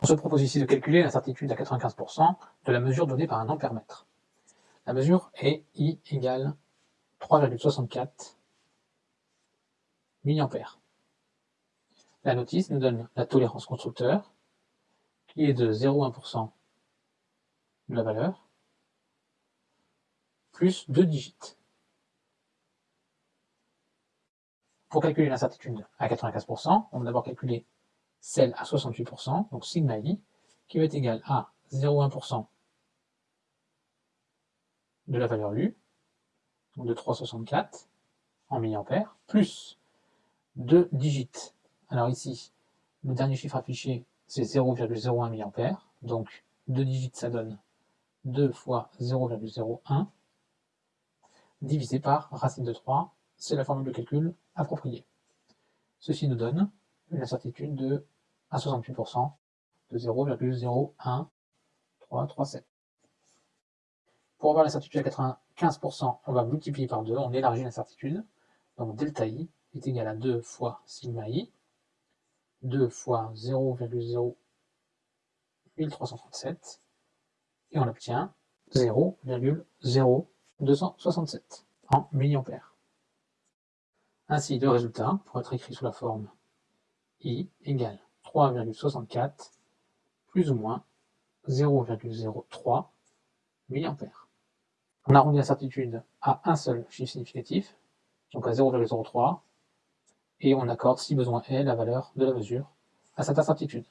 On se propose ici de calculer l'incertitude à 95% de la mesure donnée par un ampère-mètre. La mesure est I égale 3,64 mA. La notice nous donne la tolérance constructeur, qui est de 0,1% de la valeur, plus 2 digits. Pour calculer l'incertitude à 95%, on va d'abord calculer celle à 68%, donc sigma i, qui va être égal à 0,1% de la valeur U, donc de 3,64 en milliampères, plus 2 digits. Alors ici, le dernier chiffre affiché, c'est 0,01 milliampères, donc 2 digits, ça donne 2 fois 0,01, divisé par racine de 3, c'est la formule de calcul appropriée. Ceci nous donne une incertitude de à 68% de 0,01337. Pour avoir l'incertitude à 95%, on va multiplier par 2, on élargit l'incertitude. Donc delta i est égal à 2 fois sigma i, 2 fois 0,01337, et on obtient 0,0267 en milliampères. Ainsi, le résultat pourrait être écrit sous la forme I égale 3,64 plus ou moins 0,03 mA. On arrondit l'incertitude à un seul chiffre significatif, donc à 0,03, et on accorde si besoin est la valeur de la mesure à cette incertitude.